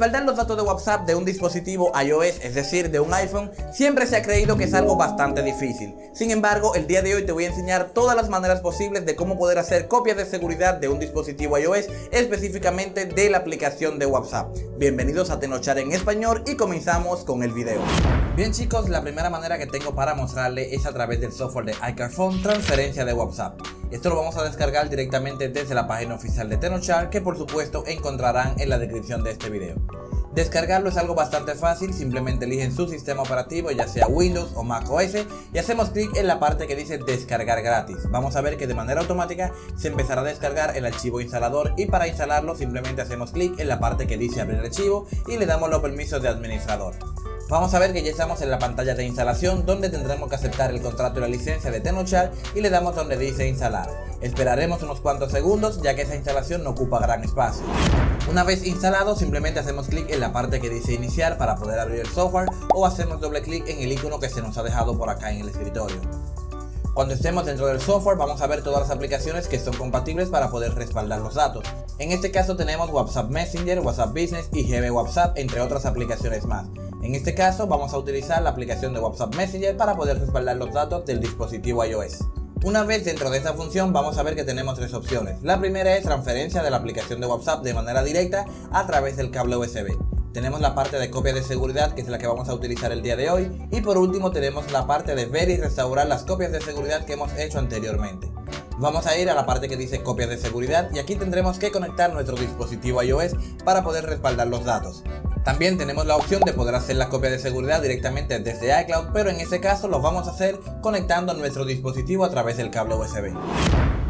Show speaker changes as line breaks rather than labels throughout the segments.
Respaldar los datos de WhatsApp de un dispositivo iOS, es decir, de un iPhone, siempre se ha creído que es algo bastante difícil. Sin embargo, el día de hoy te voy a enseñar todas las maneras posibles de cómo poder hacer copias de seguridad de un dispositivo iOS, específicamente de la aplicación de WhatsApp. Bienvenidos a Tenochar en español y comenzamos con el video. Bien chicos, la primera manera que tengo para mostrarle es a través del software de iCarphone transferencia de WhatsApp. Esto lo vamos a descargar directamente desde la página oficial de Tenochar que por supuesto encontrarán en la descripción de este video. Descargarlo es algo bastante fácil, simplemente eligen su sistema operativo ya sea Windows o Mac OS y hacemos clic en la parte que dice descargar gratis. Vamos a ver que de manera automática se empezará a descargar el archivo instalador y para instalarlo simplemente hacemos clic en la parte que dice abrir archivo y le damos los permisos de administrador. Vamos a ver que ya estamos en la pantalla de instalación donde tendremos que aceptar el contrato y la licencia de Tenochar y le damos donde dice instalar. Esperaremos unos cuantos segundos ya que esa instalación no ocupa gran espacio. Una vez instalado simplemente hacemos clic en la parte que dice iniciar para poder abrir el software o hacemos doble clic en el icono que se nos ha dejado por acá en el escritorio. Cuando estemos dentro del software vamos a ver todas las aplicaciones que son compatibles para poder respaldar los datos. En este caso tenemos WhatsApp Messenger, WhatsApp Business y GB WhatsApp entre otras aplicaciones más. En este caso vamos a utilizar la aplicación de WhatsApp Messenger para poder respaldar los datos del dispositivo iOS. Una vez dentro de esta función vamos a ver que tenemos tres opciones. La primera es transferencia de la aplicación de WhatsApp de manera directa a través del cable USB. Tenemos la parte de copia de seguridad que es la que vamos a utilizar el día de hoy y por último tenemos la parte de ver y restaurar las copias de seguridad que hemos hecho anteriormente. Vamos a ir a la parte que dice copias de seguridad y aquí tendremos que conectar nuestro dispositivo iOS para poder respaldar los datos. También tenemos la opción de poder hacer la copia de seguridad directamente desde iCloud, pero en este caso lo vamos a hacer conectando nuestro dispositivo a través del cable USB.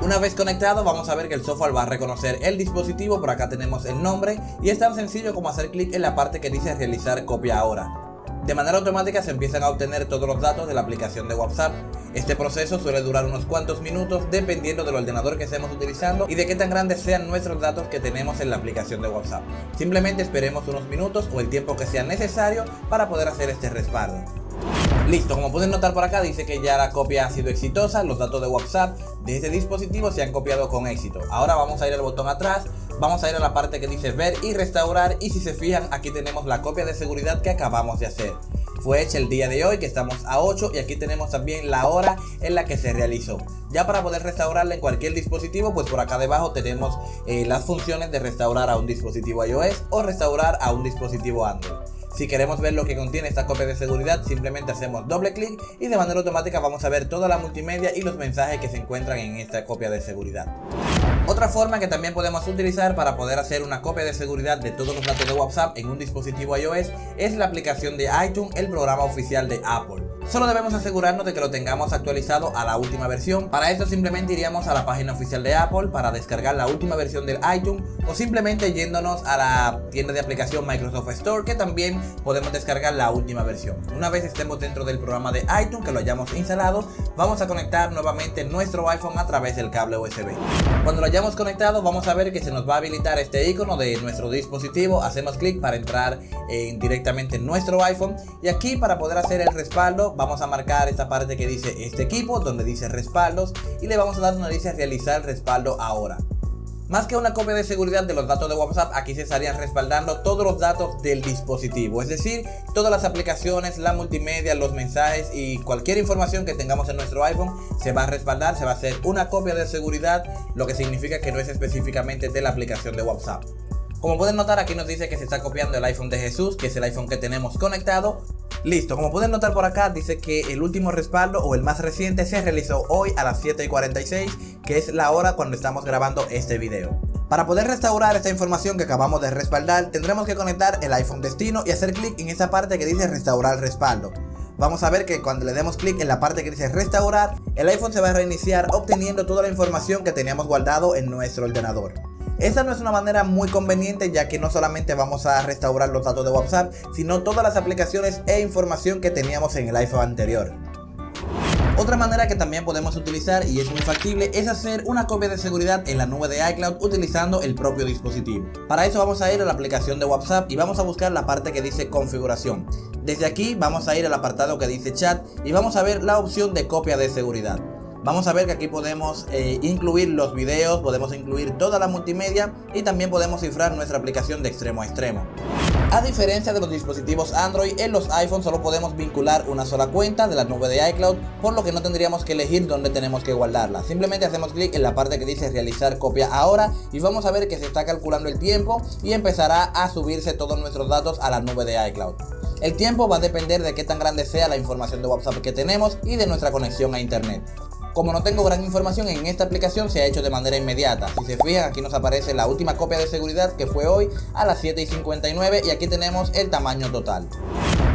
Una vez conectado vamos a ver que el software va a reconocer el dispositivo, por acá tenemos el nombre y es tan sencillo como hacer clic en la parte que dice realizar copia ahora. De manera automática se empiezan a obtener todos los datos de la aplicación de WhatsApp. Este proceso suele durar unos cuantos minutos dependiendo del ordenador que estemos utilizando y de qué tan grandes sean nuestros datos que tenemos en la aplicación de WhatsApp. Simplemente esperemos unos minutos o el tiempo que sea necesario para poder hacer este respaldo. Listo, como pueden notar por acá dice que ya la copia ha sido exitosa, los datos de WhatsApp de este dispositivo se han copiado con éxito. Ahora vamos a ir al botón atrás vamos a ir a la parte que dice ver y restaurar y si se fijan aquí tenemos la copia de seguridad que acabamos de hacer. Fue hecha el día de hoy que estamos a 8 y aquí tenemos también la hora en la que se realizó. Ya para poder restaurarla en cualquier dispositivo pues por acá debajo tenemos eh, las funciones de restaurar a un dispositivo iOS o restaurar a un dispositivo Android. Si queremos ver lo que contiene esta copia de seguridad, simplemente hacemos doble clic y de manera automática vamos a ver toda la multimedia y los mensajes que se encuentran en esta copia de seguridad. Otra forma que también podemos utilizar para poder hacer una copia de seguridad de todos los datos de WhatsApp en un dispositivo iOS es la aplicación de iTunes, el programa oficial de Apple. Solo debemos asegurarnos de que lo tengamos actualizado a la última versión. Para esto simplemente iríamos a la página oficial de Apple para descargar la última versión del iTunes o simplemente yéndonos a la tienda de aplicación Microsoft Store que también podemos descargar la última versión. Una vez estemos dentro del programa de iTunes que lo hayamos instalado, vamos a conectar nuevamente nuestro iPhone a través del cable USB. Cuando lo hayamos conectado vamos a ver que se nos va a habilitar este icono de nuestro dispositivo, hacemos clic para entrar directamente en nuestro iPhone y aquí para poder hacer el respaldo vamos a marcar esta parte que dice este equipo, donde dice respaldos y le vamos a dar donde dice realizar respaldo ahora. Más que una copia de seguridad de los datos de WhatsApp, aquí se estarían respaldando todos los datos del dispositivo, es decir, todas las aplicaciones, la multimedia, los mensajes y cualquier información que tengamos en nuestro iPhone se va a respaldar, se va a hacer una copia de seguridad, lo que significa que no es específicamente de la aplicación de WhatsApp. Como pueden notar aquí nos dice que se está copiando el iPhone de Jesús, que es el iPhone que tenemos conectado Listo, como pueden notar por acá dice que el último respaldo o el más reciente se realizó hoy a las 7 y 46 que es la hora cuando estamos grabando este video. Para poder restaurar esta información que acabamos de respaldar tendremos que conectar el iPhone destino y hacer clic en esa parte que dice restaurar respaldo. Vamos a ver que cuando le demos clic en la parte que dice restaurar, el iPhone se va a reiniciar obteniendo toda la información que teníamos guardado en nuestro ordenador. Esta no es una manera muy conveniente ya que no solamente vamos a restaurar los datos de WhatsApp, sino todas las aplicaciones e información que teníamos en el iPhone anterior. Otra manera que también podemos utilizar y es muy factible es hacer una copia de seguridad en la nube de iCloud utilizando el propio dispositivo. Para eso vamos a ir a la aplicación de WhatsApp y vamos a buscar la parte que dice configuración. Desde aquí vamos a ir al apartado que dice chat y vamos a ver la opción de copia de seguridad. Vamos a ver que aquí podemos eh, incluir los videos, podemos incluir toda la multimedia y también podemos cifrar nuestra aplicación de extremo a extremo. A diferencia de los dispositivos Android, en los iPhones solo podemos vincular una sola cuenta de la nube de iCloud, por lo que no tendríamos que elegir dónde tenemos que guardarla. Simplemente hacemos clic en la parte que dice realizar copia ahora y vamos a ver que se está calculando el tiempo y empezará a subirse todos nuestros datos a la nube de iCloud. El tiempo va a depender de qué tan grande sea la información de WhatsApp que tenemos y de nuestra conexión a internet. Como no tengo gran información en esta aplicación se ha hecho de manera inmediata. Si se fijan aquí nos aparece la última copia de seguridad que fue hoy a las 7 y 59 y aquí tenemos el tamaño total.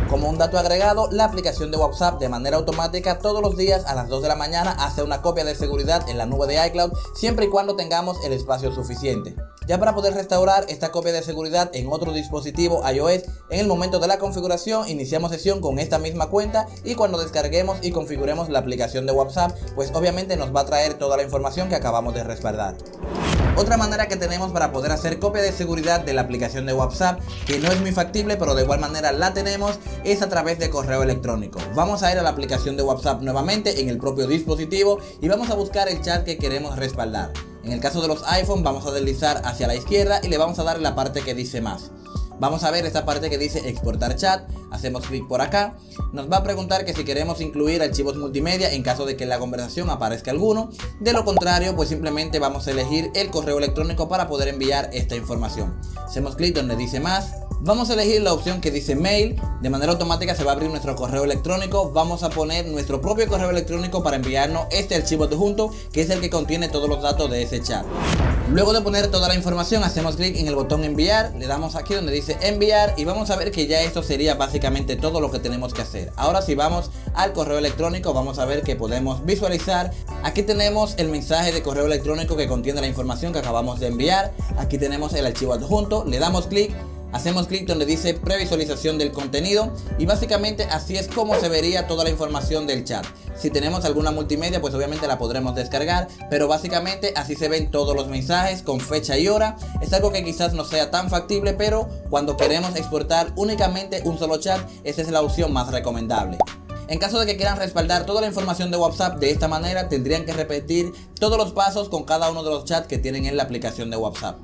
Como un dato agregado, la aplicación de WhatsApp de manera automática todos los días a las 2 de la mañana hace una copia de seguridad en la nube de iCloud siempre y cuando tengamos el espacio suficiente. Ya para poder restaurar esta copia de seguridad en otro dispositivo iOS, en el momento de la configuración iniciamos sesión con esta misma cuenta y cuando descarguemos y configuremos la aplicación de WhatsApp, pues obviamente nos va a traer toda la información que acabamos de respaldar. Otra manera que tenemos para poder hacer copia de seguridad de la aplicación de WhatsApp, que no es muy factible pero de igual manera la tenemos, es a través de correo electrónico. Vamos a ir a la aplicación de WhatsApp nuevamente en el propio dispositivo y vamos a buscar el chat que queremos respaldar. En el caso de los iPhone vamos a deslizar hacia la izquierda y le vamos a dar la parte que dice más. Vamos a ver esta parte que dice exportar chat, hacemos clic por acá, nos va a preguntar que si queremos incluir archivos multimedia en caso de que en la conversación aparezca alguno, de lo contrario pues simplemente vamos a elegir el correo electrónico para poder enviar esta información. Hacemos clic donde dice más, Vamos a elegir la opción que dice mail, de manera automática se va a abrir nuestro correo electrónico, vamos a poner nuestro propio correo electrónico para enviarnos este archivo adjunto que es el que contiene todos los datos de ese chat. Luego de poner toda la información hacemos clic en el botón enviar, le damos aquí donde dice enviar y vamos a ver que ya esto sería básicamente todo lo que tenemos que hacer. Ahora si vamos al correo electrónico. Vamos a ver que podemos visualizar, aquí tenemos el mensaje de correo electrónico que contiene la información que acabamos de enviar, aquí tenemos el archivo adjunto, le damos clic Hacemos clic donde dice previsualización del contenido y básicamente así es como se vería toda la información del chat. Si tenemos alguna multimedia pues obviamente la podremos descargar, pero básicamente así se ven todos los mensajes con fecha y hora. Es algo que quizás no sea tan factible, pero cuando queremos exportar únicamente un solo chat, esa es la opción más recomendable. En caso de que quieran respaldar toda la información de WhatsApp de esta manera, tendrían que repetir todos los pasos con cada uno de los chats que tienen en la aplicación de WhatsApp.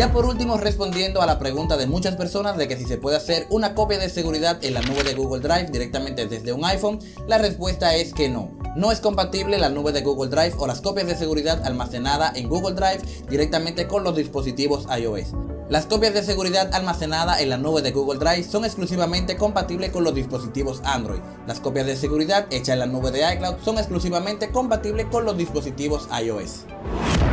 Ya por último respondiendo a la pregunta de muchas personas de que si se puede hacer una copia de seguridad en la nube de Google Drive directamente desde un iPhone, la respuesta es que no. No es compatible la nube de Google Drive o las copias de seguridad almacenadas en Google Drive directamente con los dispositivos iOS. Las copias de seguridad almacenadas en la nube de Google Drive son exclusivamente compatibles con los dispositivos Android. Las copias de seguridad hechas en la nube de iCloud son exclusivamente compatibles con los dispositivos iOS.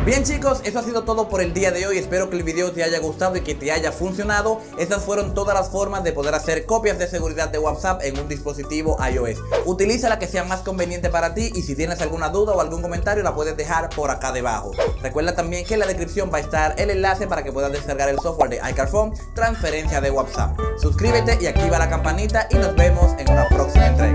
Bien chicos, eso ha sido todo por el día de hoy, espero que el video te haya gustado y que te haya funcionado. Estas fueron todas las formas de poder hacer copias de seguridad de WhatsApp en un dispositivo iOS. Utiliza la que sea más conveniente para ti y si tienes alguna duda o algún comentario la puedes dejar por acá debajo. Recuerda también que en la descripción va a estar el enlace para que puedas descargar el software de iCarphone transferencia de WhatsApp. Suscríbete y activa la campanita y nos vemos en una próxima entrega.